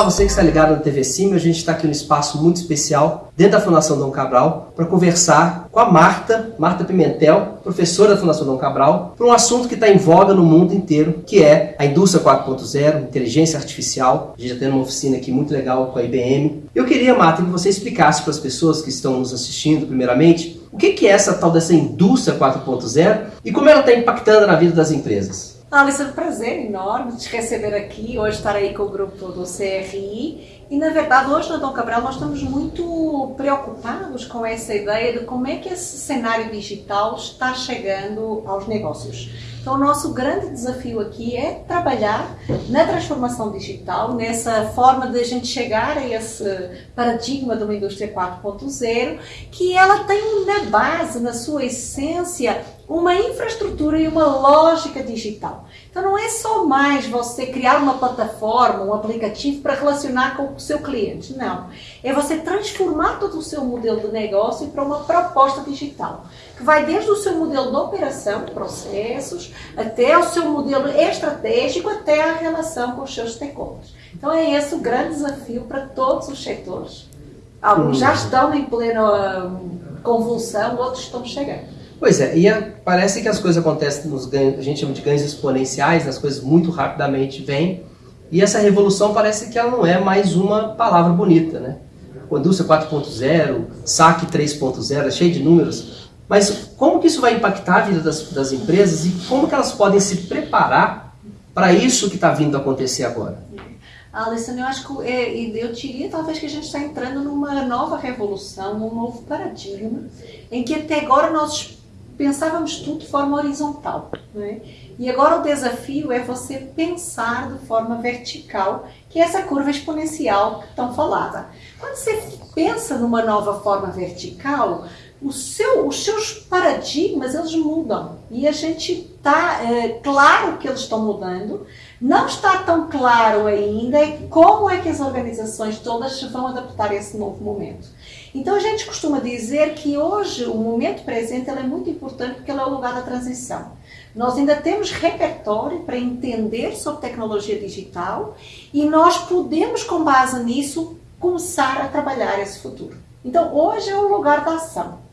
Olá, você que está ligado na TV Sim, a gente está aqui num espaço muito especial, dentro da Fundação Dom Cabral, para conversar com a Marta, Marta Pimentel, professora da Fundação Dom Cabral, para um assunto que está em voga no mundo inteiro, que é a indústria 4.0, inteligência artificial. A gente já tem uma oficina aqui muito legal com a IBM. Eu queria, Marta, que você explicasse para as pessoas que estão nos assistindo, primeiramente, o que é essa tal dessa indústria 4.0 e como ela está impactando na vida das empresas. Alice, é um prazer enorme te receber aqui, hoje estar aí com o grupo do CRI. E, na verdade, hoje na Dom Cabral nós estamos muito preocupados com essa ideia de como é que esse cenário digital está chegando aos negócios. Então, o nosso grande desafio aqui é trabalhar na transformação digital, nessa forma de a gente chegar a esse paradigma de uma indústria 4.0, que ela tem na base, na sua essência, uma infraestrutura e uma lógica digital. Então não é só mais você criar uma plataforma, um aplicativo para relacionar com o seu cliente, não. É você transformar todo o seu modelo de negócio para uma proposta digital, que vai desde o seu modelo de operação, processos, até o seu modelo estratégico, até a relação com os seus stakeholders. Então é esse o grande desafio para todos os setores. Alguns já estão em plena hum, convulsão, outros estão chegando. Pois é, e a, parece que as coisas acontecem nos ganhos, a gente chama de ganhos exponenciais, as coisas muito rapidamente vêm, e essa revolução parece que ela não é mais uma palavra bonita, né? Indústria 4.0, saque 3.0, é cheio de números, mas como que isso vai impactar a vida das, das empresas e como que elas podem se preparar para isso que está vindo a acontecer agora? Alessandro, eu acho que é, eu diria talvez que a gente está entrando numa nova revolução, um novo paradigma, em que até agora nós pensávamos tudo de forma horizontal. É? E agora o desafio é você pensar de forma vertical, que é essa curva exponencial tão falada. Quando você pensa numa nova forma vertical, seu, os seus paradigmas eles mudam. E a gente está é, claro que eles estão mudando. Não está tão claro ainda como é que as organizações todas vão adaptar esse novo momento. Então a gente costuma dizer que hoje o momento presente é muito importante porque ele é o lugar da transição. Nós ainda temos repertório para entender sobre tecnologia digital e nós podemos com base nisso começar a trabalhar esse futuro. Então hoje é o lugar da ação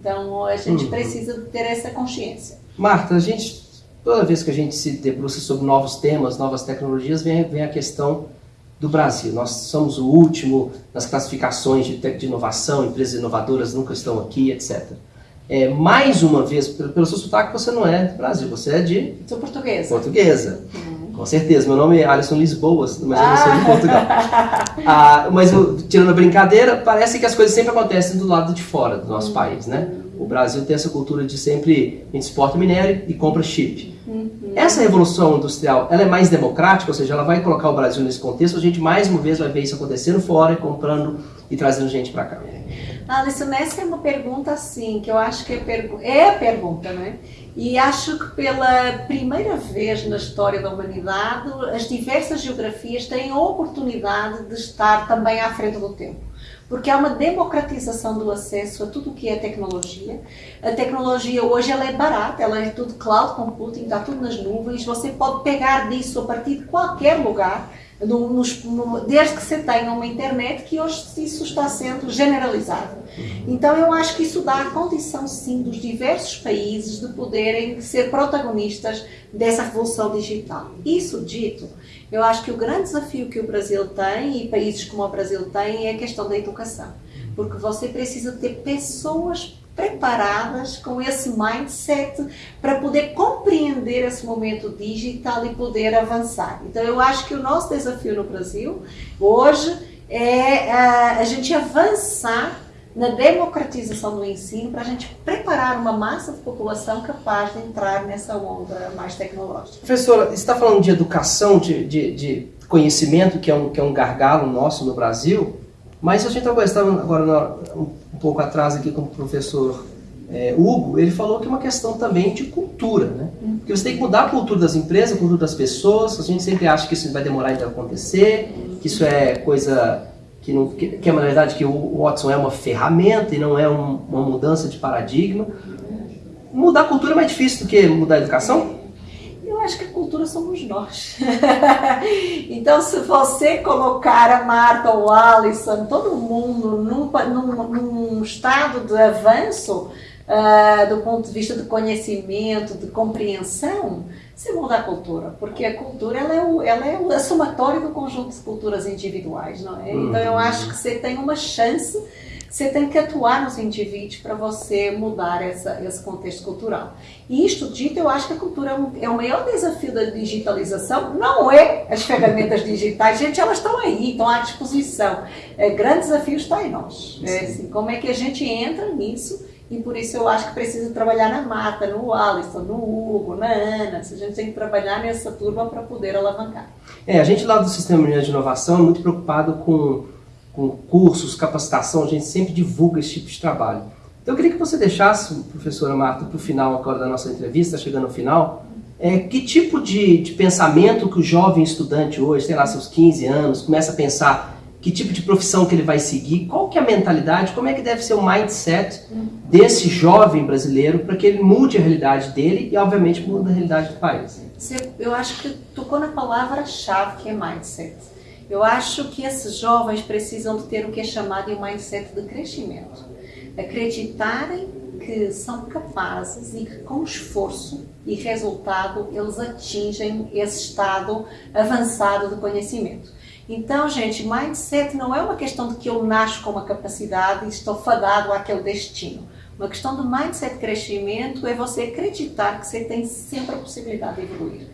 então a gente uhum. precisa ter essa consciência. Marta, a gente, toda vez que a gente se debruça sobre novos temas, novas tecnologias, vem, vem a questão do Brasil. Nós somos o último nas classificações de, de inovação, empresas inovadoras nunca estão aqui, etc. É, mais uma vez, pelo, pelo seu sotaque, você não é do Brasil, você é de... Sou portuguesa. Portuguesa. Com certeza. Meu nome é Alisson Lisboas, mas eu não sou de Portugal. ah, mas, eu, tirando a brincadeira, parece que as coisas sempre acontecem do lado de fora do nosso uhum. país, né? O Brasil tem essa cultura de sempre a gente exporta minério e compra chip. Uhum. Essa revolução industrial, ela é mais democrática, ou seja, ela vai colocar o Brasil nesse contexto, a gente mais uma vez vai ver isso acontecendo fora comprando e trazendo gente para cá. Alisson, essa é uma pergunta assim, que eu acho que é, pergu é a pergunta, né? E acho que pela primeira vez na história da humanidade, as diversas geografias têm a oportunidade de estar também à frente do tempo. Porque há uma democratização do acesso a tudo o que é tecnologia. A tecnologia hoje ela é barata, ela é tudo cloud computing, está tudo nas nuvens, você pode pegar disso a partir de qualquer lugar no, nos, no, desde que você tenha uma internet, que hoje isso está sendo generalizado. Então eu acho que isso dá a condição, sim, dos diversos países de poderem ser protagonistas dessa revolução digital. Isso dito, eu acho que o grande desafio que o Brasil tem, e países como o Brasil têm, é a questão da educação. Porque você precisa ter pessoas preparadas com esse mindset para poder compreender esse momento digital e poder avançar. Então eu acho que o nosso desafio no Brasil hoje é a, a gente avançar na democratização do ensino para a gente preparar uma massa de população capaz de entrar nessa onda mais tecnológica. Professora, você está falando de educação, de, de, de, conhecimento, que é, um, que é um gargalo nosso no Brasil, mas a gente estava agora um pouco atrás aqui com o professor é, Hugo, ele falou que é uma questão também de cultura, né? Uhum. Porque você tem que mudar a cultura das empresas, a cultura das pessoas, a gente sempre acha que isso vai demorar a acontecer, que isso é coisa que, não, que, que na verdade que o Watson é uma ferramenta e não é um, uma mudança de paradigma. Mudar a cultura é mais difícil do que mudar a educação? Somos nós. então, se você colocar a Marta ou a Alison, todo mundo num, num, num estado de avanço, uh, do ponto de vista de conhecimento, de compreensão, se muda a cultura, porque a cultura ela é, o, ela é o somatório do conjunto de culturas individuais, não é? Então eu acho que você tem uma chance, você tem que atuar nos indivíduos para você mudar essa, esse contexto cultural. E isto dito, eu acho que a cultura é, um, é o maior desafio da digitalização, não é as ferramentas digitais, gente, elas estão aí, estão à disposição. É, grande desafio está em nós. É, assim, como é que a gente entra nisso e por isso eu acho que precisa trabalhar na Mata, no Alisson, no Hugo, na Ana. A gente tem que trabalhar nessa turma para poder alavancar. É, a gente lá do Sistema de Inovação é muito preocupado com, com cursos, capacitação, a gente sempre divulga esse tipo de trabalho. Então eu queria que você deixasse, professora Marta, para o final agora da nossa entrevista, chegando ao final, é, que tipo de, de pensamento que o jovem estudante hoje, sei lá, seus 15 anos, começa a pensar que tipo de profissão que ele vai seguir, qual que é a mentalidade, como é que deve ser o mindset desse jovem brasileiro para que ele mude a realidade dele e, obviamente, mude a realidade do país. Eu acho que tocou na palavra-chave que é mindset. Eu acho que esses jovens precisam de ter o que é chamado de um mindset de crescimento. Acreditarem que são capazes e que com esforço e resultado eles atingem esse estado avançado de conhecimento. Então, gente, mindset não é uma questão de que eu nasço com uma capacidade e estou fadado àquele destino. Uma questão de mindset crescimento é você acreditar que você tem sempre a possibilidade de evoluir.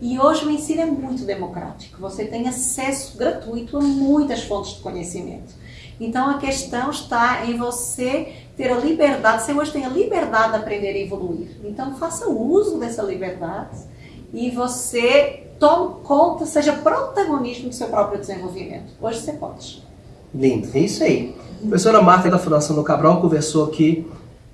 E hoje o ensino é muito democrático. Você tem acesso gratuito a muitas fontes de conhecimento. Então a questão está em você ter a liberdade, você hoje tem a liberdade de aprender e evoluir. Então faça uso dessa liberdade e você tome conta, seja protagonista do seu próprio desenvolvimento. Hoje você pode. Lindo, é isso aí. A professora Marta da Fundação do Cabral conversou aqui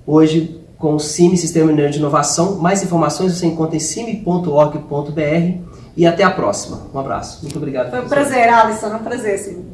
hoje com o CIMI, Sistema Mineiro de Inovação. Mais informações você encontra em cime.org.br e até a próxima. Um abraço. Muito obrigado. Foi um prazer, Alisson. Um prazer, sim.